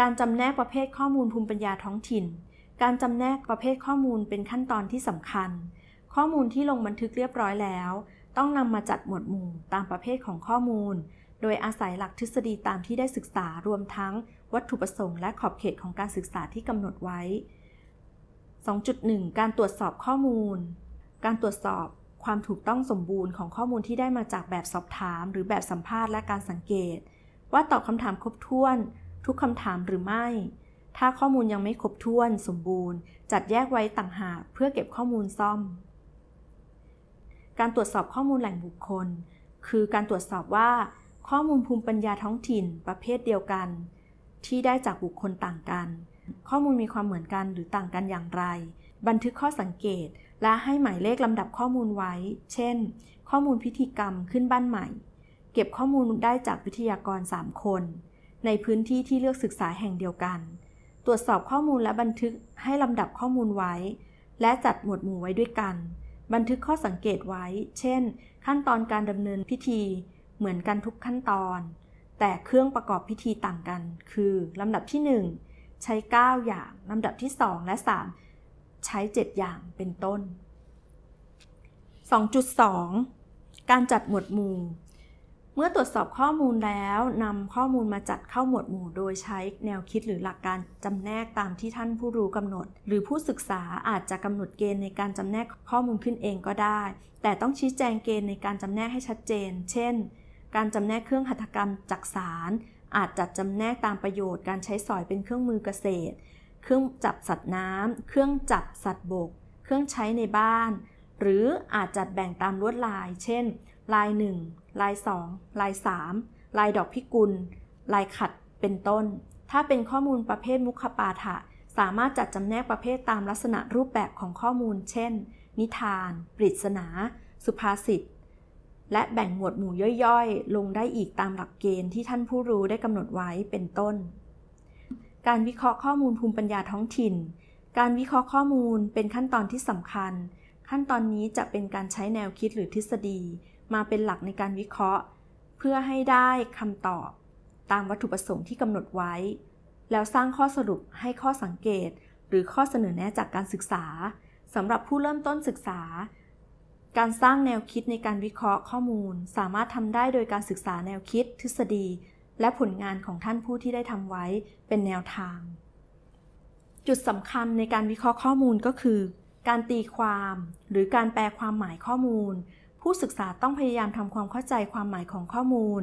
การจำแนกประเภทข้อมูลภูมิปัญญาท้องถิ่น การจำแนกประเภทข้อมูลเป็นขั้นตอนที่สำคัญ ข้อมูลที่ลงบันทึกเรียบร้อยแล้ว ต้องนำมาจัดหมวดหมู่ตามประเภทของข้อมูล โดยอาศัยหลักทฤษฎีตามที่ได้ศึกษารวมทั้งวัตถุประสงค์และขอบเขตของการศึกษาที่กำหนดไว้ 2.1 การตรวจสอบข้อมูล การตรวจสอบความถูกต้องสมบูรณ์ของข้อมูลที่ได้มาจากแบบสอบถาม หรือแบบสัมภาษณ์และการสังเกต ว่าตอบคำถามครบถ้วน ทุกคำถามหรือไม่ ถ้าข้อมูลยังไม่ครบถ้วนสมบูรณ์ จัดแยกไว้ต่างหากเพื่อเก็บข้อมูลซ่อม การตรวจสอบข้อมูลแหล่งบุคคล คือการตรวจสอบว่า ข้อมูลภูมิปัญญาท้องถิ่นประเภทเดียวกัน ที่ได้จากบุคคลต่างกัน ข้อมูลมีความเหมือนกันหรือต่างกันอย่างไร บันทึกข้อสังเกตและให้หมายเลขลำดับข้อมูลไว้ เช่น ข้อมูลพิธีกรรมขึ้นบ้านใหม่ เก็บข้อมูลได้จากวิทยากร 3 คน ในพื้นที่ที่เลือกศึกษาแห่งเดียวกัน ตรวจสอบข้อมูลและบันทึกให้ลำดับข้อมูลไว้ และจัดหมวดหมู่ไว้ด้วยกัน บันทึกข้อสังเกตไว้ เช่น ขั้นตอนการดำเนินพิธี เหมือนกันทุกขั้นตอน แต่เครื่องประกอบพิธีต่างกัน คือลำดับที่ 1 ใช้ 9 อย่างลำดับที่ 2 และ 3 ใช้ 7 อย่างเป็นต้น 2.2 การจัดหมวดหมู่ เมื่อตรวจสอบข้อมูลแล้วนำข้อมูลมาจัดเข้าหมวดหมู่ โดยใช้แนวคิดหรือหลักการจำแนกตามที่ท่านผู้รู้กำหนด หรือผู้ศึกษาอาจจะกำหนดเกณฑ์ในการจำแนกข้อมูลขึ้นเองก็ได้ แต่ต้องชี้แจงเกณฑ์ในการจำแนกให้ชัดเจน เช่น การจำแนกเครื่องหัตถกรรมจักสารอาจจัดจำแนกตามประโยชน์การใช้สอยเป็นเครื่องมือเกษตร เครื่องจับสัตว์น้ำเครื่องจับสัตว์บก เครื่องใช้ในบ้าน หรืออาจจัดแบ่งตามลวดลาย เช่น ลาย 1 ลาย 2 ลาย 3 ลายดอกพิกุล ลายขัดเป็นต้น ถ้าเป็นข้อมูลประเภทมุขปาฐะสามารถจัดจำแนกประเภทตามลักษณะรูปแบบของข้อมูล เช่น นิทาน ปริศนา สุภาษิต และแบ่งหมวดหมู่ย่อยๆ ลงได้อีกตามหลักเกณฑ์ที่ท่านผู้รู้ได้กำหนดไว้เป็นต้น การวิเคราะห์ข้อมูลภูมิปัญญาท้องถิ่น การวิเคราะห์ข้อมูลเป็นขั้นตอนที่สำคัญ ขั้นตอนนี้จะเป็นการใช้แนวคิดหรือทฤษฎี มาเป็นหลักในการวิเคราะห์ เพื่อให้ได้คำตอบ ตามวัตถุประสงค์ที่กำหนดไว้ แล้วสร้างข้อสรุปให้ข้อสังเกต หรือข้อเสนอแนะจากการศึกษาสำหรับผู้เริ่มต้นศึกษา การสร้างแนวคิดในการวิเคราะห์ข้อมูล สามารถทำได้โดยการศึกษาแนวคิดทฤษฎี และผลงานของท่านผู้ที่ได้ทำไว้เป็นแนวทาง จุดสำคัญในการวิเคราะห์ข้อมูลก็คือ การตีความ หรือการแปลความหมายข้อมูล ผู้ศึกษาต้องพยายามทำความเข้าใจความหมายของข้อมูล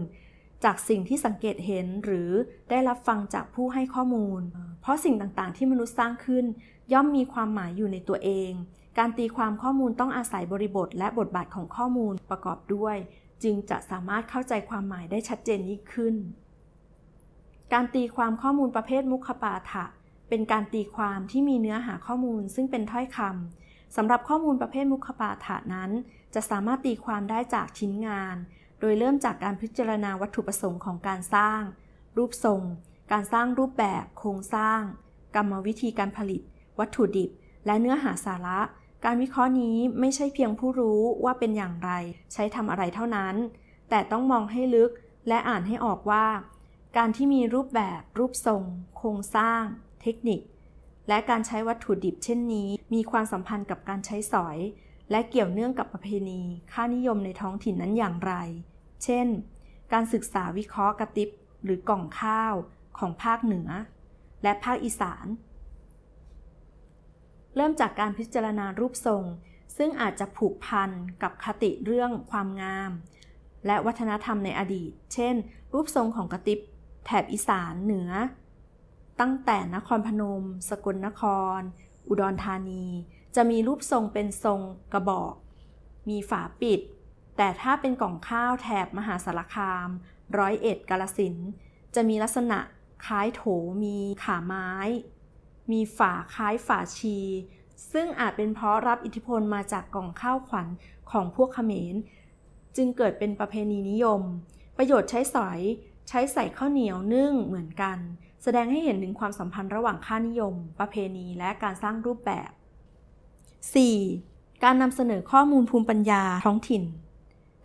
จากสิ่งที่สังเกตเห็นหรือได้รับฟังจากผู้ให้ข้อมูล เพราะสิ่งต่างๆ ที่มนุษย์สร้างขึ้น ย่อมมีความหมายอยู่ในตัวเอง การตีความข้อมูลต้องอาศัยบริบท และบทบาทของข้อมูลประกอบด้วย จึงจะสามารถเข้าใจความหมายได้ชัดเจนยิ่งขึ้น การตีความข้อมูลประเภทมุขปาฐะเป็นการตีความที่มีเนื้อหาข้อมูล ซึ่งเป็นถ้อยคำ สำหรับข้อมูลประเภทมุขปาฐะนั้น จะสามารถตีความได้จากชิ้นงาน โดยเริ่มจากการพิจารณาวัตถุประสงค์ของการสร้าง รูปทรง การสร้างรูปแบบ โครงสร้าง กรรมวิธีการผลิต วัตถุดิบ และเนื้อหาสาระ การวิเคราะห์นี้ไม่ใช่เพียงผู้รู้ว่าเป็นอย่างไร ใช้ทำอะไรเท่านั้น แต่ต้องมองให้ลึกและอ่านให้ออกว่า การที่มีรูปแบบ รูปทรง โครงสร้าง เทคนิค และการใช้วัตถุดิบเช่นนี้ มีความสัมพันธ์กับการใช้สอย และเกี่ยวเนื่องกับประเพณี ค่านิยมในท้องถิ่นนั้นอย่างไร เช่น การศึกษาวิเคราะห์กระติบหรือกล่องข้าวของภาคเหนือ และภาคอีสาน เริ่มจากการพิจารณารูปทรง ซึ่งอาจจะผูกพันกับคติเรื่องความงาม และวัฒนธรรมในอดีต เช่น รูปทรงของกระติบแถบอีสานเหนือ ตั้งแต่นครพนม สกลนคร อุดรธานี จะมีรูปทรงเป็นทรงกระบอก มีฝาปิด แต่ถ้าเป็นกล่องข้าวแถบมหาสารคาม ร้อยเอ็ดกาลสิน จะมีลักษณะคล้ายโถมีขาไม้ มีฝาคล้ายฝาชี ซึ่งอาจเป็นเพราะรับอิทธิพลมาจากกล่องข้าวขวัญของพวกเขมร จึงเกิดเป็นประเพณีนิยม ประโยชน์ใช้สอย ใช้ใส่ข้าวเหนียวนึ่งเหมือนกัน แสดงให้เห็นถึงความสัมพันธ์ระหว่างค่านิยม ประเพณี และการสร้างรูปแบบ 4. การนำเสนอข้อมูลภูมิปัญญาท้องถิ่น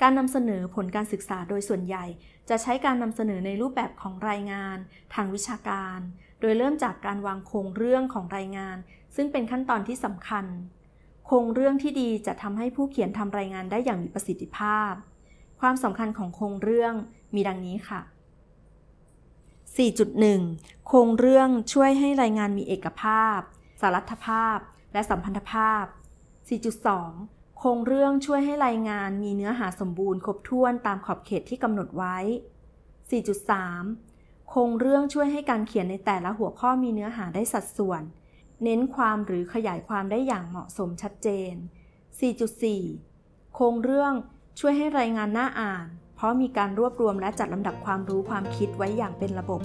การนำเสนอผลการศึกษาโดยส่วนใหญ่ จะใช้การนำเสนอในรูปแบบของรายงาน ทางวิชาการ โดยเริ่มจากการวางโครงเรื่องของรายงาน ซึ่งเป็นขั้นตอนที่สำคัญ โครงเรื่องที่ดีจะทำให้ผู้เขียนทำรายงานได้อย่างมีประสิทธิภาพ ความสำคัญของโครงเรื่องมีดังนี้ค่ะ 4.1 โครงเรื่องช่วยให้รายงานมีเอกภาพ สารัฐภาพ และสัมพันธภาพ 4.2 โครงเรื่องช่วยให้รายงานมีเนื้อหาสมบูรณ์ครบถ้วนตามขอบเขตที่กำหนดไว้ 4.3 โครงเรื่องช่วยให้การเขียนในแต่ละหัวข้อมีเนื้อหาได้สัดส่วน เน้นความหรือขยายความได้อย่างเหมาะสมชัดเจน 4.4 โครงเรื่องช่วยให้รายงานน่าอ่าน เพราะมีการรวบรวมและจัดลำดับความรู้ความคิดไว้อย่างเป็นระบบ